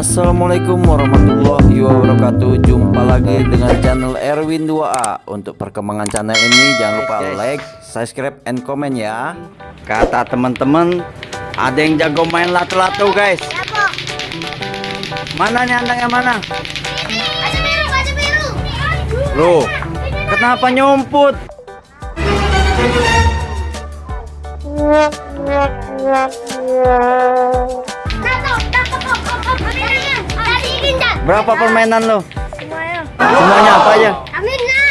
Assalamualaikum warahmatullahi wabarakatuh Jumpa lagi dengan channel Erwin 2A Untuk perkembangan channel ini jangan lupa like, subscribe, and comment ya Kata teman-teman Ada yang jago main lato-lato guys Mana nih andangnya mana? Loh, kenapa tangkap, op, Berapa permainan lo? Semuanya. Semuanya apa aja? Aminnya.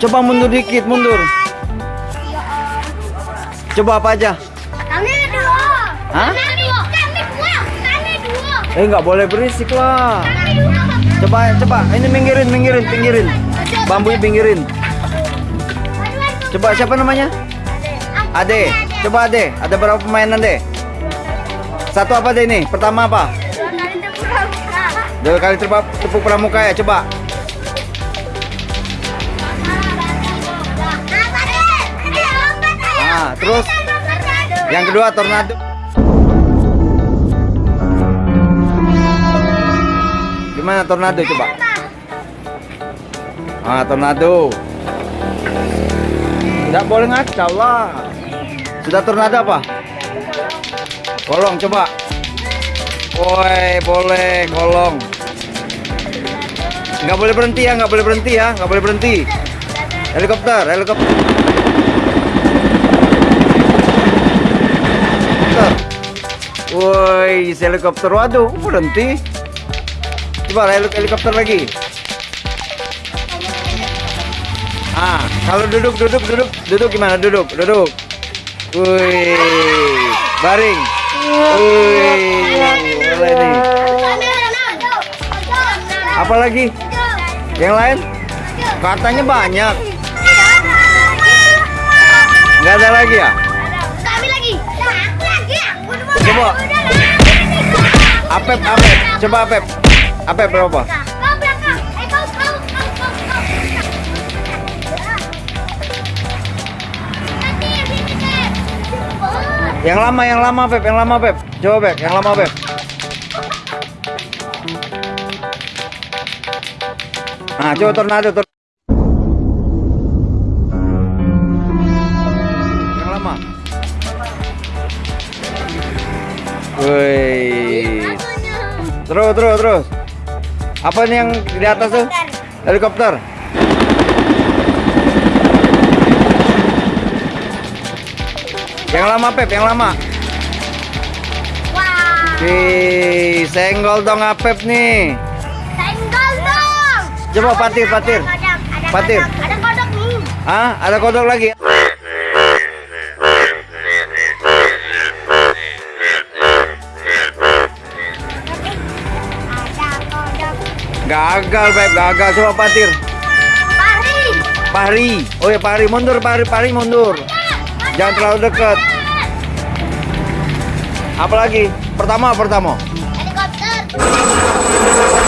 Coba mundur dikit, mundur Coba apa aja? Kami dua. Hah? Kami dua. Kami dua. Kami dua. Eh nggak boleh berisik lah Kami dua. Coba, coba, ini minggirin, minggirin, pinggirin Bambunya pinggirin Coba siapa namanya? Ade. Coba Ade. Ada berapa permainan deh? Satu apa deh ini? Pertama apa? Dua kali tepuk, tepuk pramuka ya. Coba. Ah, terus? Yang kedua tornado. Gimana tornado coba? Ah, tornado. Tidak boleh ngacau lah. Sudah tornado apa? Kolong coba. Woi, boleh kolong. Nggak boleh berhenti ya, nggak boleh berhenti ya, nggak boleh berhenti. Helikopter, helikopter. Woi, helikopter. Waduh, berhenti. Coba helik- helikopter lagi. Ah, kalau duduk, duduk, duduk, duduk gimana? Duduk, duduk. Wih, baring. Boleh nih. Apa lagi? Yang lain? Katanya banyak. Nggak ada lagi ya? Coba. Apep, Apep. Coba Apep. Apep berapa? Yang lama, yang lama Pep, yang lama Pep. Coba Pep, yang lama Pep. Nah, coba tornado, tor Yang lama. Wih. Terus, terus, terus. Apa nih yang di atas tuh? Helikopter. Yang lama Pep, yang lama. Wih, senggol dong Apep nih. Coba patir, patir. Ada kodok, ada Patir. kodok, Ada kodok nih. Ah, ada kodok lagi. Gagal, Pep, gagal. Coba patir. Pari. Pari. Oh ya, pari mundur, pari, pari mundur. Jangan terlalu dekat. Apa lagi? Pertama, pertama. Helikopter.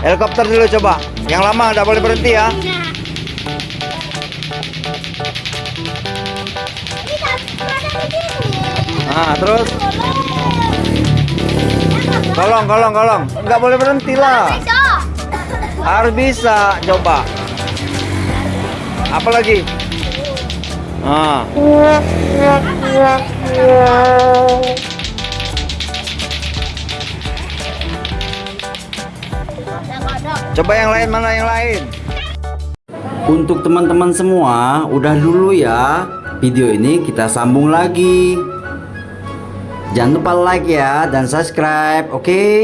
Helikopter dulu coba. Yang lama nggak boleh berhenti ya. Nah, terus kolong, kolong, kolong. Nggak boleh berhenti lah. Harus bisa coba. Apa lagi? Ah. Coba yang lain mana yang lain? Untuk teman-teman semua, udah dulu ya. Video ini kita sambung lagi. Jangan lupa like ya dan subscribe, oke?